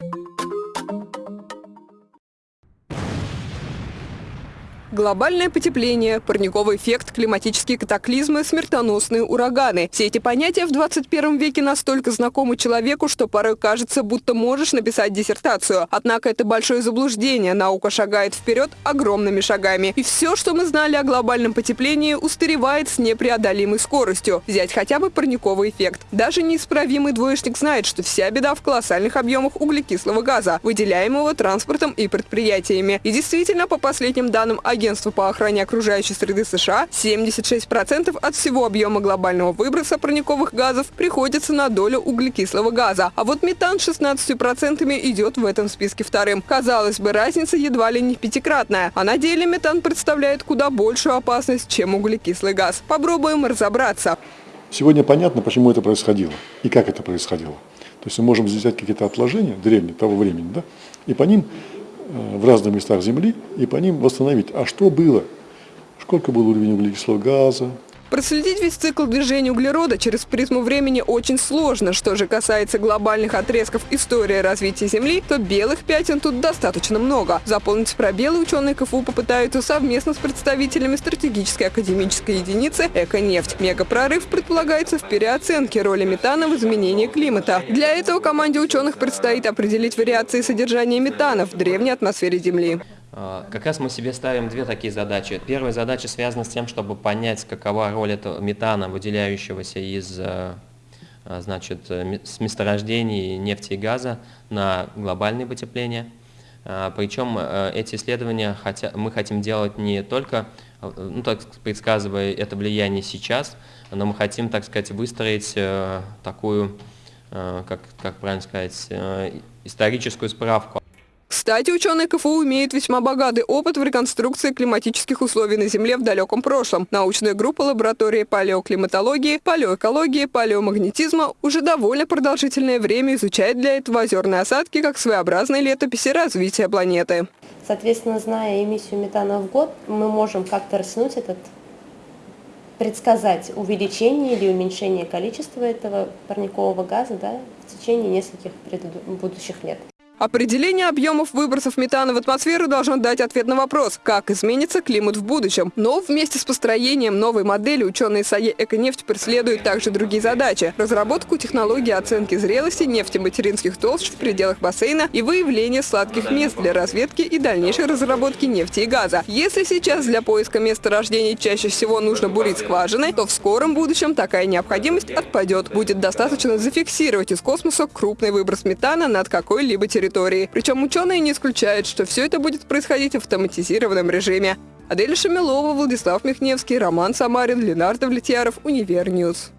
you Глобальное потепление, парниковый эффект, климатические катаклизмы, смертоносные ураганы. Все эти понятия в 21 веке настолько знакомы человеку, что порой кажется, будто можешь написать диссертацию. Однако это большое заблуждение. Наука шагает вперед огромными шагами. И все, что мы знали о глобальном потеплении, устаревает с непреодолимой скоростью. Взять хотя бы парниковый эффект. Даже неисправимый двоечник знает, что вся беда в колоссальных объемах углекислого газа, выделяемого транспортом и предприятиями. И действительно, по последним данным Агентства по охране окружающей среды США 76% от всего объема глобального выброса парниковых газов приходится на долю углекислого газа. А вот метан 16% идет в этом списке вторым. Казалось бы, разница едва ли не пятикратная. А на деле метан представляет куда большую опасность, чем углекислый газ. Попробуем разобраться. Сегодня понятно, почему это происходило и как это происходило. То есть мы можем взять какие-то отложения древние того времени, да, и по ним в разных местах Земли и по ним восстановить, а что было, сколько был уровень углекислого газа, Проследить весь цикл движения углерода через призму времени очень сложно. Что же касается глобальных отрезков истории развития Земли, то белых пятен тут достаточно много. Заполнить пробелы ученые КФУ попытаются совместно с представителями стратегической академической единицы «Эко-нефть». Мегапрорыв предполагается в переоценке роли метана в изменении климата. Для этого команде ученых предстоит определить вариации содержания метана в древней атмосфере Земли. А, как раз мы себе ставим две такие задачи. Первая задача связана с тем, чтобы понять, какова роль этого метана, выделяющегося из э, э, значит, с месторождений нефти и газа на глобальное потепление. А, Причем э, эти исследования мы хотим делать не только, ну, так предсказывая это влияние сейчас, но мы хотим, так сказать, выстроить такую, как, как правильно сказать, историческую справку кстати, ученые КФУ имеют весьма богатый опыт в реконструкции климатических условий на Земле в далеком прошлом. Научная группа лаборатории палеоклиматологии, палеоэкологии, палеомагнетизма уже довольно продолжительное время изучает для этого озерные осадки как своеобразные летописи развития планеты. Соответственно, зная эмиссию метана в год, мы можем как-то растянуть этот предсказать увеличение или уменьшение количества этого парникового газа да, в течение нескольких будущих лет. Определение объемов выбросов метана в атмосферу должно дать ответ на вопрос, как изменится климат в будущем. Но вместе с построением новой модели ученые САЕ «Эконефть» преследуют также другие задачи. Разработку технологии оценки зрелости нефтематеринских толщ в пределах бассейна и выявление сладких мест для разведки и дальнейшей разработки нефти и газа. Если сейчас для поиска места рождения чаще всего нужно бурить скважины, то в скором будущем такая необходимость отпадет. Будет достаточно зафиксировать из космоса крупный выброс метана над какой-либо территорией территории. Причем ученые не исключают, что все это будет происходить в автоматизированном режиме. Адель Шамилова, Владислав Михневский, Роман Самарин, Ленар Довлетьяров, Универ News.